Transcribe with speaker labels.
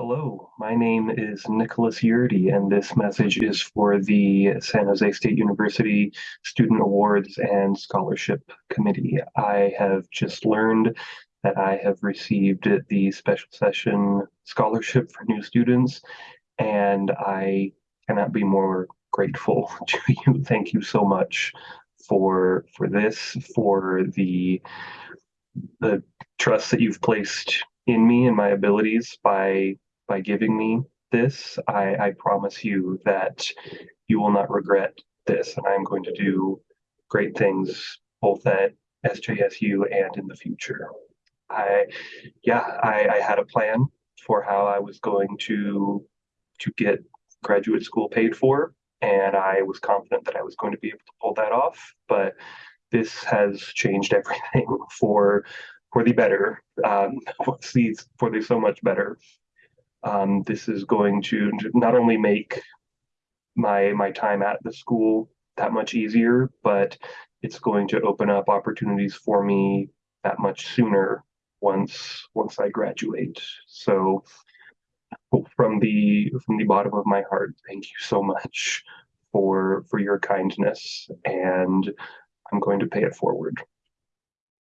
Speaker 1: Hello, my name is Nicholas Yurdy, and this message is for the San Jose State University Student Awards and Scholarship Committee. I have just learned that I have received the Special Session Scholarship for New Students, and I cannot be more grateful to you. Thank you so much for for this, for the the trust that you've placed in me and my abilities by by giving me this. I, I promise you that you will not regret this, and I'm going to do great things both at SJSU and in the future. I, yeah, I, I had a plan for how I was going to to get graduate school paid for, and I was confident that I was going to be able to pull that off. But this has changed everything for for the better, um, for the for the so much better. Um, this is going to not only make my my time at the school that much easier, but it's going to open up opportunities for me that much sooner once once I graduate. So from the from the bottom of my heart, thank you so much for for your kindness and I'm going to pay it forward.